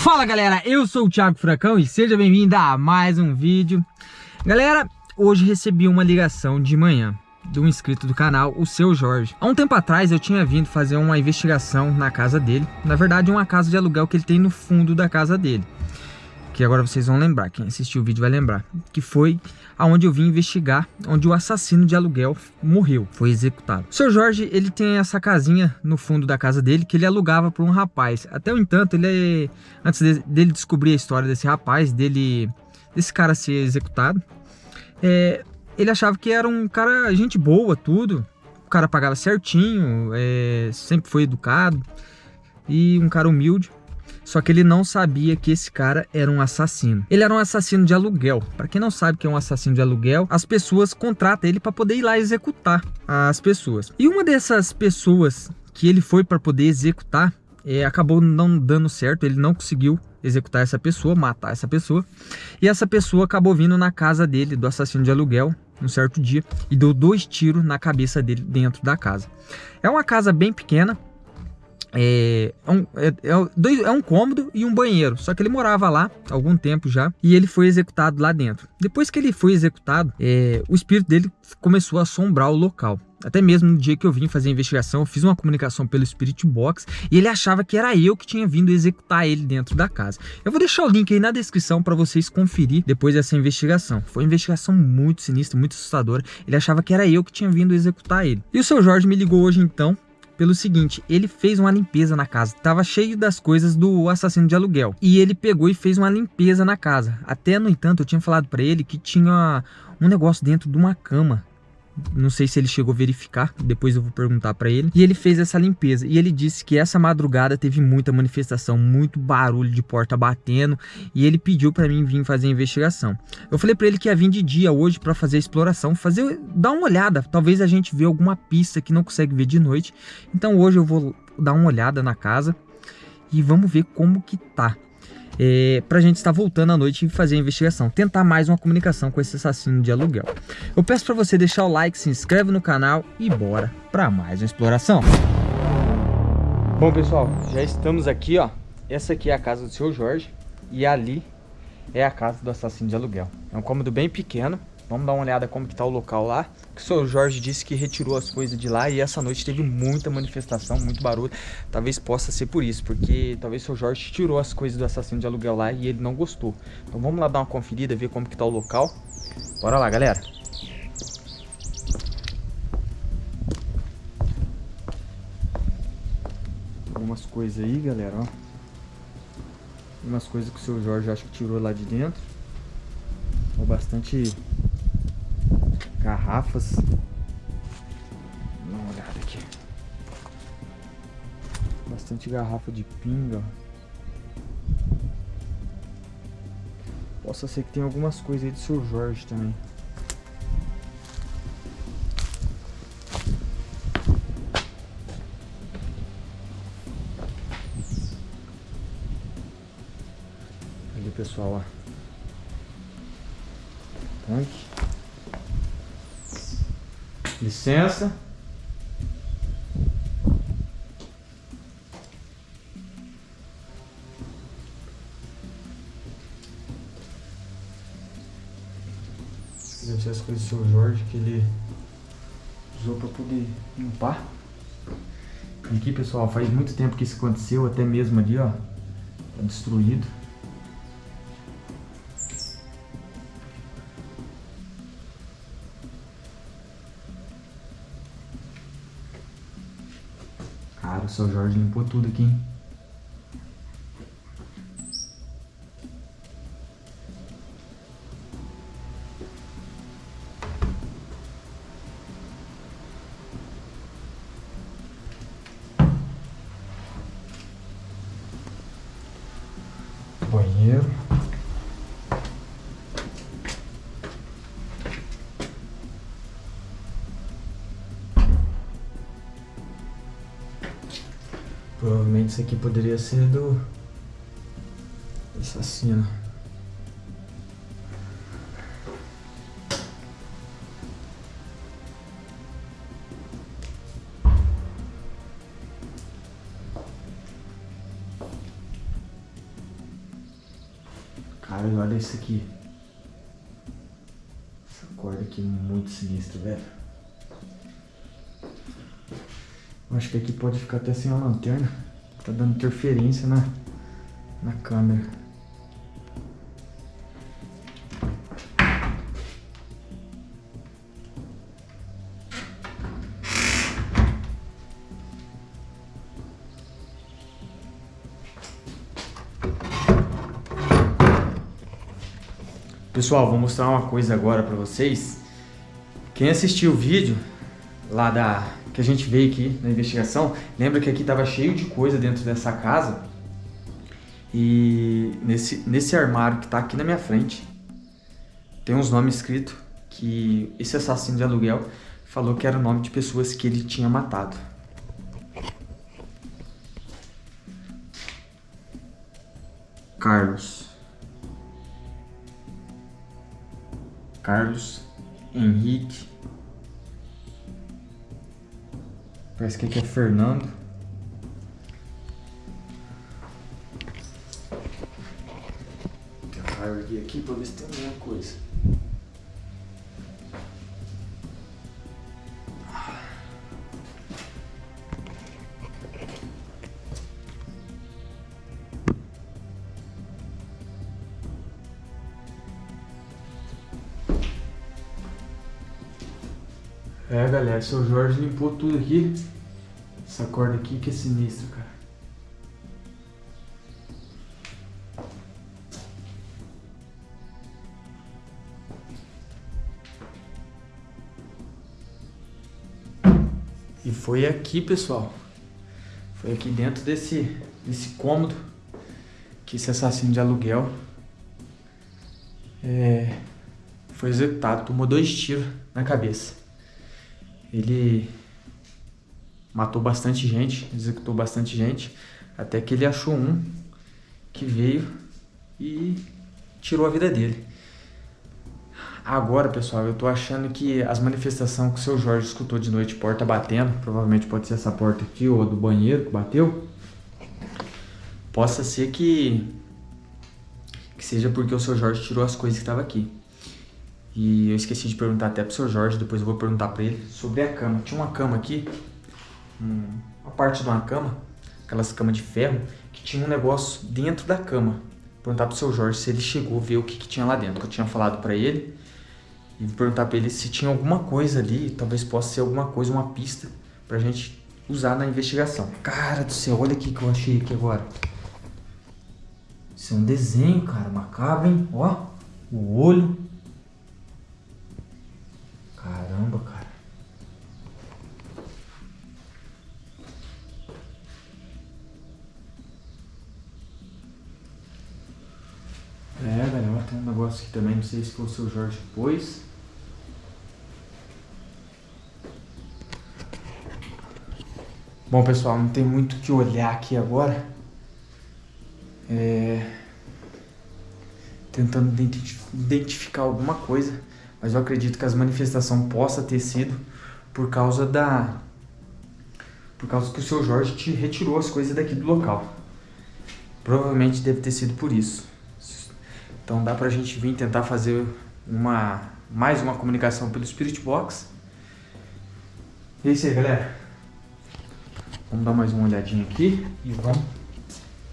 Fala galera, eu sou o Thiago Furacão e seja bem-vindo a mais um vídeo. Galera, hoje recebi uma ligação de manhã de um inscrito do canal, o Seu Jorge. Há um tempo atrás eu tinha vindo fazer uma investigação na casa dele Na verdade uma casa de aluguel que ele tem no fundo da casa dele que agora vocês vão lembrar, quem assistiu o vídeo vai lembrar, que foi aonde eu vim investigar, onde o assassino de aluguel morreu, foi executado. O seu Jorge, ele tem essa casinha no fundo da casa dele, que ele alugava para um rapaz. Até o entanto, ele é, antes de, dele descobrir a história desse rapaz, dele, desse cara ser executado, é, ele achava que era um cara, gente boa, tudo, o cara pagava certinho, é, sempre foi educado, e um cara humilde. Só que ele não sabia que esse cara era um assassino. Ele era um assassino de aluguel. Para quem não sabe que é um assassino de aluguel, as pessoas contratam ele para poder ir lá executar as pessoas. E uma dessas pessoas que ele foi para poder executar é, acabou não dando certo, ele não conseguiu executar essa pessoa, matar essa pessoa. E essa pessoa acabou vindo na casa dele, do assassino de aluguel, um certo dia, e deu dois tiros na cabeça dele dentro da casa. É uma casa bem pequena, é, é, um, é, é, é um cômodo e um banheiro. Só que ele morava lá há algum tempo já e ele foi executado lá dentro. Depois que ele foi executado, é, o espírito dele começou a assombrar o local. Até mesmo no dia que eu vim fazer a investigação, eu fiz uma comunicação pelo Spirit Box e ele achava que era eu que tinha vindo executar ele dentro da casa. Eu vou deixar o link aí na descrição para vocês conferir depois dessa investigação. Foi uma investigação muito sinistra, muito assustadora. Ele achava que era eu que tinha vindo executar ele. E o seu Jorge me ligou hoje então pelo seguinte, ele fez uma limpeza na casa, tava cheio das coisas do assassino de aluguel, e ele pegou e fez uma limpeza na casa. Até, no entanto, eu tinha falado para ele que tinha um negócio dentro de uma cama, não sei se ele chegou a verificar, depois eu vou perguntar para ele. E ele fez essa limpeza e ele disse que essa madrugada teve muita manifestação, muito barulho de porta batendo e ele pediu para mim vir fazer a investigação. Eu falei para ele que ia vir de dia hoje para fazer a exploração, fazer dar uma olhada, talvez a gente vê alguma pista que não consegue ver de noite. Então hoje eu vou dar uma olhada na casa e vamos ver como que tá é, para a gente estar voltando à noite e fazer a investigação, tentar mais uma comunicação com esse assassino de aluguel. Eu peço para você deixar o like, se inscreve no canal e bora para mais uma exploração. Bom pessoal, já estamos aqui ó, essa aqui é a casa do seu Jorge e ali é a casa do assassino de aluguel. É um cômodo bem pequeno, Vamos dar uma olhada como que tá o local lá. O senhor Jorge disse que retirou as coisas de lá e essa noite teve muita manifestação, muito barulho. Talvez possa ser por isso, porque talvez o senhor Jorge tirou as coisas do assassino de aluguel lá e ele não gostou. Então vamos lá dar uma conferida, ver como que tá o local. Bora lá, galera. Algumas coisas aí, galera, ó. Umas coisas que o seu Jorge acho que tirou lá de dentro. Bastante garrafas. Dá uma olhada aqui. Bastante garrafa de pinga. Possa ser que tenha algumas coisas aí do seu Jorge também. Ali pessoal, ó. Tanque. Licença. Ser as coisas do seu Jorge que ele usou para poder limpar. E aqui, pessoal, faz muito tempo que isso aconteceu, até mesmo ali, ó, tá destruído. Seu Jorge limpou tudo aqui, hein? Banheiro. Isso aqui poderia ser do assassino. Cara, olha isso aqui. Essa corda aqui é muito sinistra, velho. Acho que aqui pode ficar até sem a lanterna. Tá dando interferência na, na câmera. Pessoal, vou mostrar uma coisa agora pra vocês. Quem assistiu o vídeo lá da que a gente veio aqui na investigação, lembra que aqui tava cheio de coisa dentro dessa casa. E nesse, nesse armário que tá aqui na minha frente, tem uns nomes escritos que esse assassino de aluguel falou que era o nome de pessoas que ele tinha matado. Carlos. Carlos Henrique. Parece que aqui é Fernando. Vou tentar erguer aqui para ver se tem alguma coisa. É, galera, seu Jorge limpou tudo aqui. Essa corda aqui que é sinistra, cara. E foi aqui, pessoal. Foi aqui dentro desse, desse cômodo que esse assassino de aluguel é, foi executado. Tomou dois tiros na cabeça. Ele matou bastante gente, executou bastante gente, até que ele achou um que veio e tirou a vida dele. Agora, pessoal, eu tô achando que as manifestações que o seu Jorge escutou de noite, porta batendo, provavelmente pode ser essa porta aqui ou a do banheiro que bateu, possa ser que, que seja porque o seu Jorge tirou as coisas que estavam aqui. E eu esqueci de perguntar até pro seu Jorge, depois eu vou perguntar pra ele sobre a cama. Tinha uma cama aqui, uma parte de uma cama, aquelas camas de ferro, que tinha um negócio dentro da cama. Vou perguntar pro seu Jorge se ele chegou a ver o que, que tinha lá dentro, que eu tinha falado pra ele. E vou perguntar pra ele se tinha alguma coisa ali, talvez possa ser alguma coisa, uma pista, pra gente usar na investigação. Cara do céu, olha aqui que eu achei aqui agora. Isso é um desenho, cara, macabro, hein? Ó, o olho. Se foi o seu Jorge pôs. Bom, pessoal, não tem muito o que olhar aqui agora. É... Tentando identificar alguma coisa. Mas eu acredito que as manifestações possa ter sido por causa da... Por causa que o seu Jorge te retirou as coisas daqui do local. Provavelmente deve ter sido por isso. Então dá pra gente vir tentar fazer uma, mais uma comunicação pelo Spirit Box. E é isso aí, galera. Vamos dar mais uma olhadinha aqui e vamos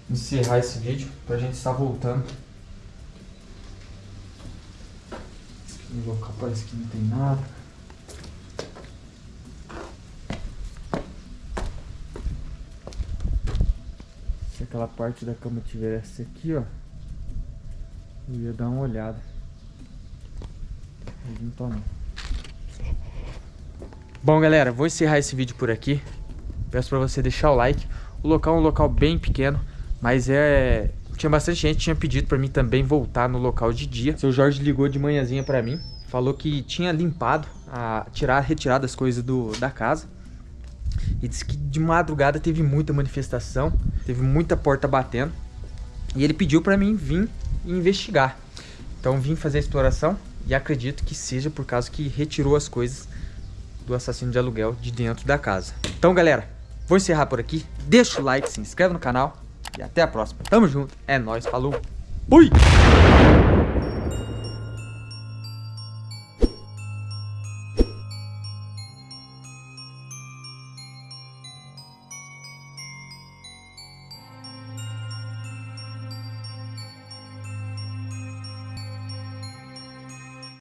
encerrar esse vídeo pra gente estar voltando. No local parece que não tem nada. Se aquela parte da cama tivesse aqui, ó, eu ia dar uma olhada. Mas não tá não. Bom, galera, vou encerrar esse vídeo por aqui. Peço pra você deixar o like. O local é um local bem pequeno, mas é... Tinha bastante gente tinha pedido pra mim também voltar no local de dia. Seu Jorge ligou de manhãzinha pra mim. Falou que tinha limpado, a, tirar, retirado as coisas do, da casa. E disse que de madrugada teve muita manifestação, teve muita porta batendo. E ele pediu pra mim vir investigar. Então vim fazer a exploração e acredito que seja por causa que retirou as coisas do assassino de aluguel de dentro da casa. Então galera, vou encerrar por aqui. Deixa o like, se inscreve no canal e até a próxima. Tamo junto, é nóis, falou! Ui!